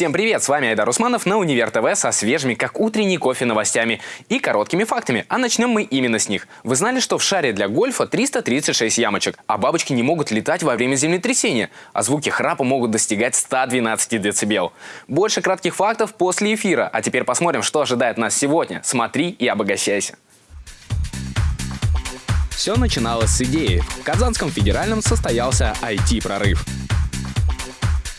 Всем привет, с вами Айдар Усманов на Универ ТВ со свежими, как утренний кофе, новостями и короткими фактами. А начнем мы именно с них. Вы знали, что в шаре для гольфа 336 ямочек, а бабочки не могут летать во время землетрясения, а звуки храпа могут достигать 112 дБ. Больше кратких фактов после эфира. А теперь посмотрим, что ожидает нас сегодня. Смотри и обогащайся. Все начиналось с идеи. В Казанском федеральном состоялся IT-прорыв.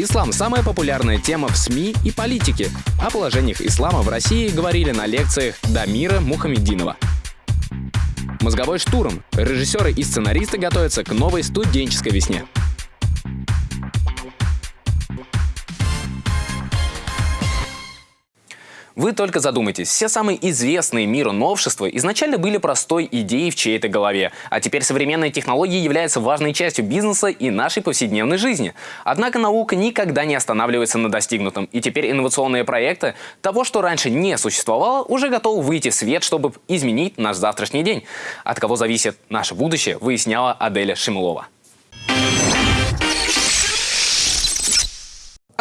Ислам – самая популярная тема в СМИ и политике. О положениях ислама в России говорили на лекциях Дамира Мухамединова. Мозговой штурм. Режиссеры и сценаристы готовятся к новой студенческой весне. Вы только задумайтесь, все самые известные миру новшества изначально были простой идеей в чьей-то голове, а теперь современные технологии являются важной частью бизнеса и нашей повседневной жизни. Однако наука никогда не останавливается на достигнутом, и теперь инновационные проекты того, что раньше не существовало, уже готовы выйти в свет, чтобы изменить наш завтрашний день. От кого зависит наше будущее, выясняла Аделя Шимулова.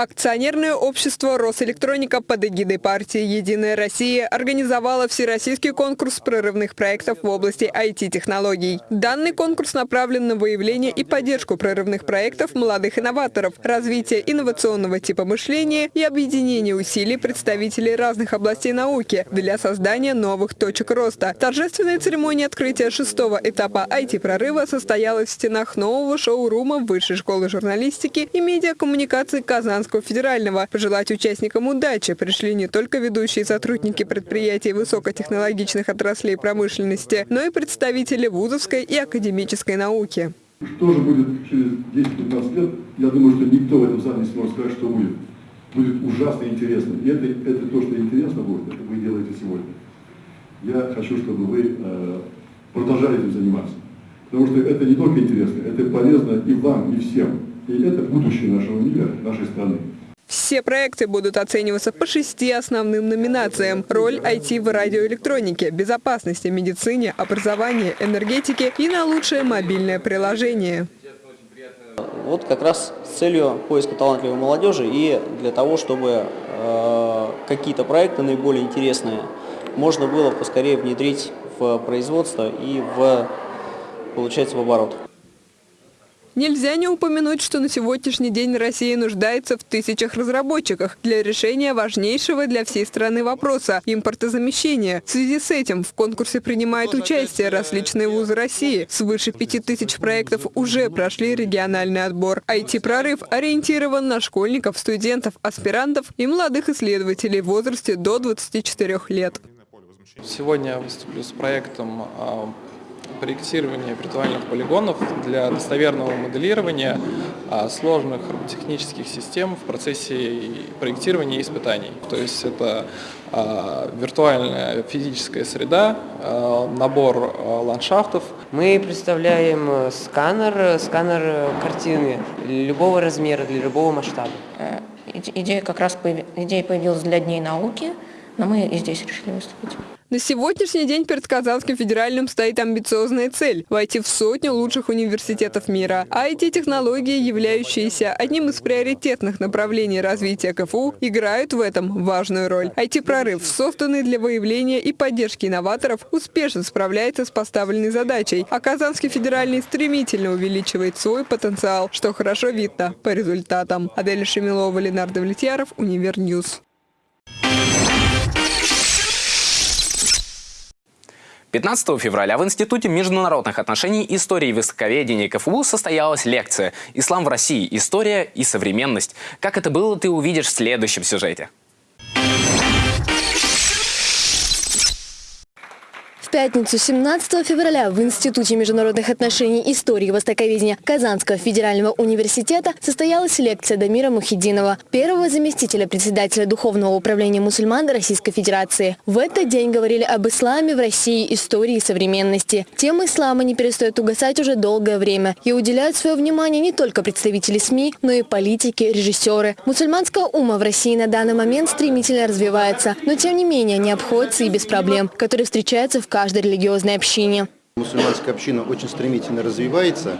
Акционерное общество «Росэлектроника» под эгидой партии «Единая Россия» организовало всероссийский конкурс прорывных проектов в области IT-технологий. Данный конкурс направлен на выявление и поддержку прорывных проектов молодых инноваторов, развитие инновационного типа мышления и объединение усилий представителей разных областей науки для создания новых точек роста. Торжественная церемония открытия шестого этапа IT-прорыва состоялась в стенах нового шоурума Высшей школы журналистики и медиакоммуникации Казанского Казанского федерального. Пожелать участникам удачи пришли не только ведущие сотрудники предприятий высокотехнологичных отраслей промышленности, но и представители вузовской и академической науки. Что же будет через 10-15 лет, я думаю, что никто в этом зале не сможет сказать, что будет. Будет ужасно интересно. И это, это то, что интересно будет, это вы делаете сегодня. Я хочу, чтобы вы э, продолжали этим заниматься. Потому что это не только интересно, это полезно и вам, и всем. И это будущее нашего мира, нашей страны. Все проекты будут оцениваться по шести основным номинациям. Роль IT в радиоэлектронике, безопасности, медицине, образовании, энергетике и на лучшее мобильное приложение. Вот как раз с целью поиска талантливой молодежи и для того, чтобы э, какие-то проекты наиболее интересные можно было поскорее внедрить в производство и в, получается, в оборот. Нельзя не упомянуть, что на сегодняшний день Россия нуждается в тысячах разработчиках для решения важнейшего для всей страны вопроса – импортозамещения. В связи с этим в конкурсе принимают участие различные вузы России. Свыше пяти тысяч проектов уже прошли региональный отбор. IT-прорыв ориентирован на школьников, студентов, аспирантов и молодых исследователей в возрасте до 24 лет. Сегодня я выступлю с проектом проектирования виртуальных полигонов для достоверного моделирования а, сложных технических систем в процессе проектирования и испытаний. То есть это а, виртуальная физическая среда, а, набор ландшафтов. Мы представляем э, сканер, сканер картины любого размера, для любого масштаба. Э, идея как раз идея появилась для Дней науки, но мы и здесь решили выступить. На сегодняшний день перед Казанским федеральным стоит амбициозная цель – войти в сотню лучших университетов мира. А эти технологии, являющиеся одним из приоритетных направлений развития КФУ, играют в этом важную роль. IT-прорыв, созданный для выявления и поддержки инноваторов, успешно справляется с поставленной задачей, а Казанский федеральный стремительно увеличивает свой потенциал, что хорошо видно по результатам. Адель Шемилова, Ленардо Влетьяров, Univer News. 15 февраля в Институте международных отношений истории и высоковедения КФУ состоялась лекция «Ислам в России. История и современность». Как это было, ты увидишь в следующем сюжете. Пятницу 17 февраля в Институте международных отношений истории и востоковедения Казанского федерального университета состоялась лекция Дамира Мухидинова, первого заместителя председателя Духовного управления мусульман Российской Федерации. В этот день говорили об исламе в России, истории и современности. Тема ислама не перестает угасать уже долгое время и уделяют свое внимание не только представители СМИ, но и политики, режиссеры. Мусульманская ума в России на данный момент стремительно развивается, но тем не менее не обходится и без проблем, которые встречаются в каждом каждой религиозной общине. Мусульманская община очень стремительно развивается.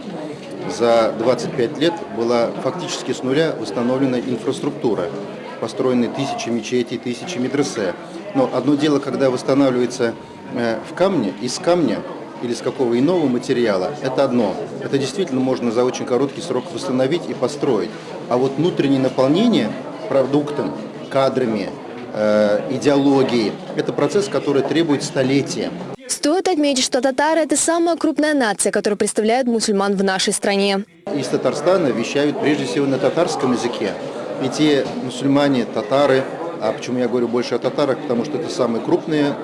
За 25 лет была фактически с нуля установлена инфраструктура. построены тысячи мечетей, тысячи медресе. Но одно дело, когда восстанавливается э, в камне, из камня или с какого иного материала, это одно. Это действительно можно за очень короткий срок восстановить и построить. А вот внутреннее наполнение продуктом, кадрами, э, идеологией, это процесс, который требует столетия. Стоит отметить, что татары – это самая крупная нация, которая представляет мусульман в нашей стране. Из Татарстана вещают прежде всего на татарском языке. И те мусульмане, татары, а почему я говорю больше о татарах, потому что это самые крупные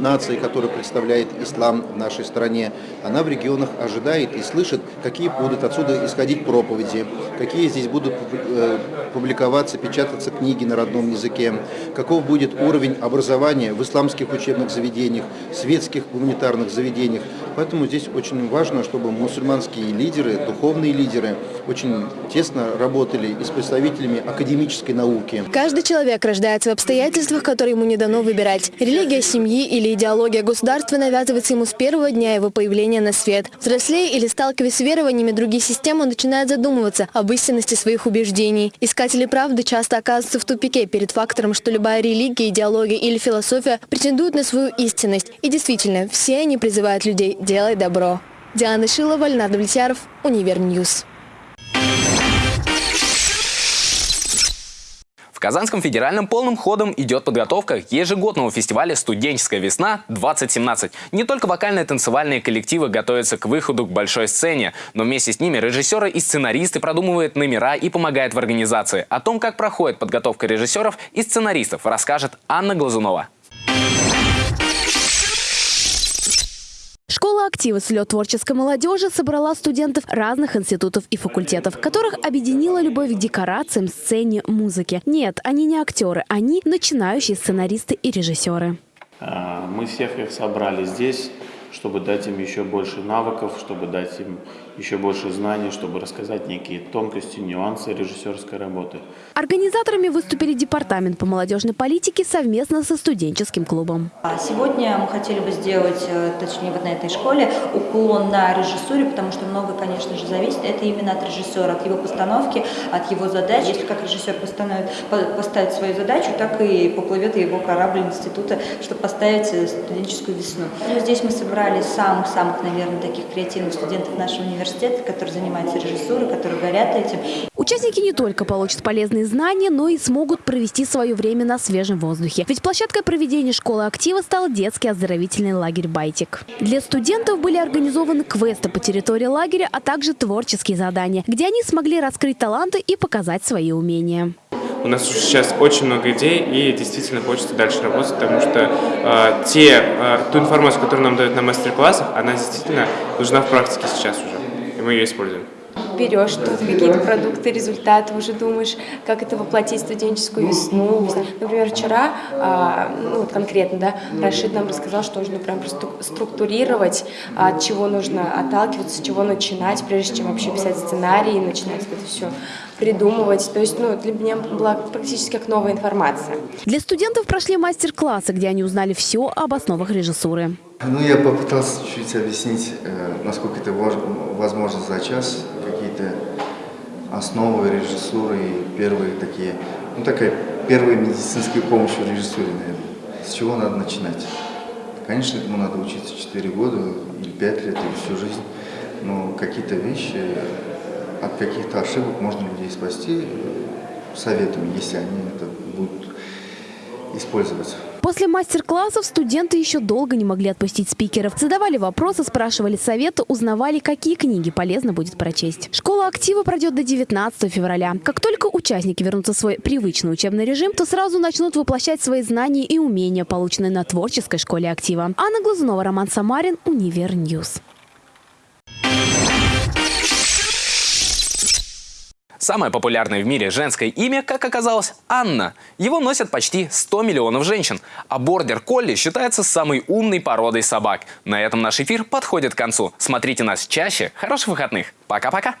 нации, которая представляет ислам в нашей стране, она в регионах ожидает и слышит, какие будут отсюда исходить проповеди, какие здесь будут э, публиковаться, печататься книги на родном языке, каков будет уровень образования в исламских учебных заведениях, светских гуманитарных заведениях. Поэтому здесь очень важно, чтобы мусульманские лидеры, духовные лидеры очень тесно работали и с представителями академической науки. Каждый человек рождается в обстоятельствах, которые ему не дано выбирать. Религия, семьи или идеология государства навязывается ему с первого дня его появления на свет. Взрослея или сталкиваясь с верованиями других систем, он начинает задумываться об истинности своих убеждений. Искатели правды часто оказываются в тупике перед фактором, что любая религия, идеология или философия претендуют на свою истинность. И действительно, все они призывают людей «делай добро». Диана Шилова, Леонард Влетьяров, Univer News. Казанском федеральном полным ходом идет подготовка ежегодного фестиваля «Студенческая весна-2017». Не только вокальные танцевальные коллективы готовятся к выходу к большой сцене, но вместе с ними режиссеры и сценаристы продумывают номера и помогают в организации. О том, как проходит подготовка режиссеров и сценаристов, расскажет Анна Глазунова. Школа актива «Слет творческой молодежи» собрала студентов разных институтов и факультетов, которых объединила любовь к декорациям, сцене, музыке. Нет, они не актеры, они начинающие сценаристы и режиссеры. А, мы всех их собрали здесь, чтобы дать им еще больше навыков, чтобы дать им еще больше знаний, чтобы рассказать некие тонкости, нюансы режиссерской работы. Организаторами выступили Департамент по молодежной политике совместно со студенческим клубом. А сегодня мы хотели бы сделать, э, точнее вот на этой школе, уклон на режиссуре, потому что много, конечно же, зависит. Это именно от режиссера, от его постановки, от его задач. Если как режиссер постановит, поставит свою задачу, так и поплывет его корабль института, чтобы поставить э, студенческую весну. Ну, здесь мы собрали самых-самых, наверное, таких креативных студентов нашего университета, которые занимаются режиссурой, которые горят этим. Участники не только получат полезные знания, но и смогут провести свое время на свежем воздухе. Ведь площадкой проведения школы актива стал детский оздоровительный лагерь «Байтик». Для студентов были организованы квесты по территории лагеря, а также творческие задания, где они смогли раскрыть таланты и показать свои умения. У нас сейчас очень много идей, и действительно хочется дальше работать, потому что э, те, э, ту информацию, которую нам дают на мастер-классах, она действительно нужна в практике сейчас уже и мы ее используем. Берешь тут какие-то продукты, результаты, уже думаешь, как это воплотить студенческую весну. Например, вчера, а, ну вот конкретно, да, Рашид нам рассказал, что нужно прям структурировать, от чего нужно отталкиваться, с чего начинать, прежде чем вообще писать сценарий начинать это все придумывать. То есть, ну, для меня была практически как новая информация. Для студентов прошли мастер-классы, где они узнали все об основах режиссуры. Ну, я попытался чуть-чуть объяснить, э, насколько это возможно за час, какие-то основы режиссуры и первые такие, ну, такая первая медицинская помощь в режиссуре, наверное. С чего надо начинать? Конечно, этому надо учиться 4 года или 5 лет, или всю жизнь, но какие-то вещи, от каких-то ошибок можно людей спасти советами, если они это будут использовать. После мастер-классов студенты еще долго не могли отпустить спикеров. Задавали вопросы, спрашивали советы, узнавали, какие книги полезно будет прочесть. Школа актива пройдет до 19 февраля. Как только участники вернутся в свой привычный учебный режим, то сразу начнут воплощать свои знания и умения, полученные на творческой школе актива. Анна Глазунова, Роман Самарин, Univer News. Самое популярное в мире женское имя, как оказалось, Анна. Его носят почти 100 миллионов женщин. А бордер колли считается самой умной породой собак. На этом наш эфир подходит к концу. Смотрите нас чаще. Хороших выходных. Пока-пока.